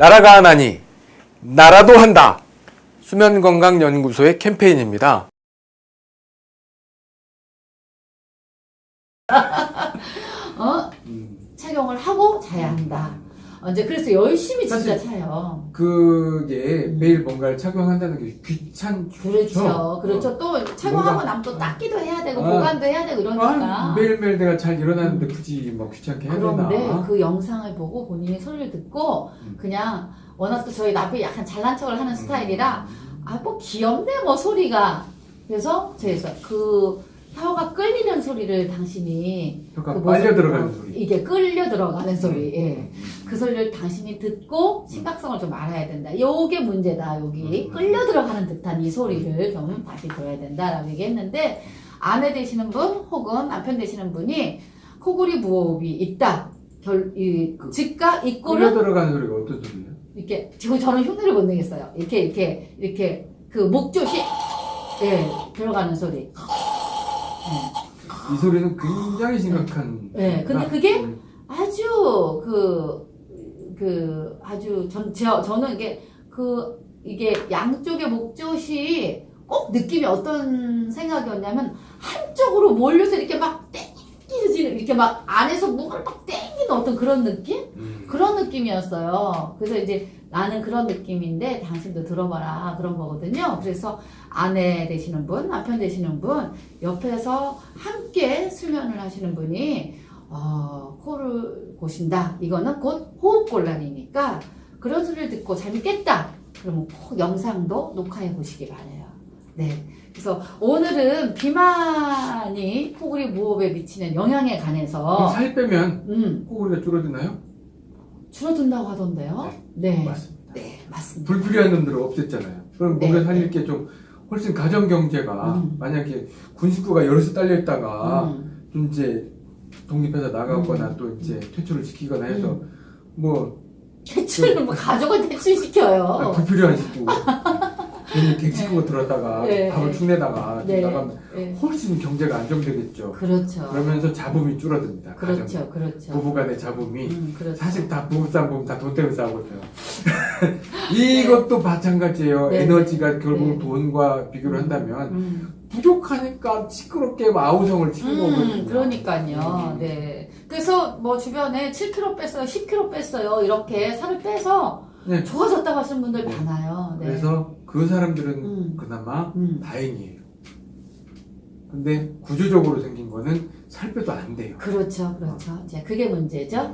나라가 하나니 나라도 한다. 수면건강연구소의 캠페인입니다. 어? 착용을 하고 자야 한다. 어, 이제 그래서 열심히 진짜 차요. 그게 매일 뭔가를 착용한다는 게 귀찮죠. 그렇죠. 그렇죠. 또 착용하고 나면 또 닦기도 해야 되고 아. 보관도 해야 되고 이러니까. 아, 매일매일 내가 잘 일어나는데 굳이 막 귀찮게 해야 그런데 되나? 그 영상을 보고 본인이 소리를 듣고 음. 그냥 워낙 또 저희 남편이 약간 잘난 척을 하는 스타일이라 음. 아뭐 귀엽네 뭐 소리가 그래서 제가 그 혀가 끌리는 소리를 당신이 혀가 그 빨려 모습- 들어가는 어, 소리. 이게 끌려 들어가는 소리 예. 음. 그 소리를 당신이 듣고 심각성을 좀 알아야 된다. 요게 문제다. 여기 음. 끌려 들어가는 듯한 이 소리를 좀 다시 들어야 된다라고 얘기했는데 아내 되시는 분 혹은 남편 되시는 분이 코골이 무호흡이 있다. 결, 이, 그 즉각 끌려 입고는 들어가는 소리가 어떤 소리예요? 이렇게 지금 저는 흉내를 못 내겠어요. 이렇게 이렇게 이렇게 그 목조시 예 들어가는 소리. 이 소리는 굉장히 심각한. 네, 근데 나- 그게 음. 아주 그, 그, 아주, 전, 저, 저는 이게, 그, 이게 양쪽의 목젖이 꼭 느낌이 어떤 생각이었냐면, 한쪽으로 몰려서 이렇게 막 땡기는, 이렇게 막 안에서 목을 막 땡기는 어떤 그런 느낌? 음. 그런 느낌이었어요. 그래서 이제 나는 그런 느낌인데 당신도 들어봐라 그런 거거든요. 그래서 아내 되시는 분, 남편 되시는 분, 옆에서 함께 수면을 하시는 분이 어, 코를 고신다. 이거는 곧 호흡곤란이니까 그런 소리를 듣고 잠이 깼다. 그러면 꼭 영상도 녹화해 보시기 바래요. 네. 그래서 오늘은 비만이 코골이 무호흡에 미치는 영향에 관해서 살 빼면 음, 코골이가 줄어드나요? 줄어든다고 하던데요. 네. 맞습니다. 네, 맞습니다. 불필요한 놈들을 없앴잖아요. 그럼 네, 뭔가 살릴 네. 게좀 훨씬 가정 경제가 음. 만약에 군 식구가 여럿이 딸려 있다가 음, 좀 이제 독립해서 나가거나 음. 또 이제 퇴출을 시키거나 해서 뭐 퇴출을 뭐 가족을 퇴출시켜요. 아, 불필요한 식구 객식구가 들었다가 네. 밥을 축내다가 네. 나가면 네. 훨씬 경제가 안정되겠죠. 그렇죠. 그러면서 자본이 줄어듭니다. 가정. 그렇죠. 그렇죠. 부부간의 자본이 음, 그렇죠. 사실 다 부부싸움 보면 다 돈 때문에 싸우거든요. 이것도 마찬가지예요. 네. 에너지가 결국 네. 돈과 비교를 한다면 음, 부족하니까 시끄럽게 아우성을 치는 거거든요. 음, 그러니까요. 음. 네. 그래서 뭐 주변에 7kg 뺐어요, 10kg 뺐어요, 이렇게 살을 빼서 네. 좋아졌다고 하시는 분들 네. 많아요. 네. 그래서 그 사람들은 음. 그나마 음, 다행이에요. 근데 구조적으로 생긴 거는 살 빼도 안 돼요. 그렇죠, 그렇죠. 이제 그게 문제죠.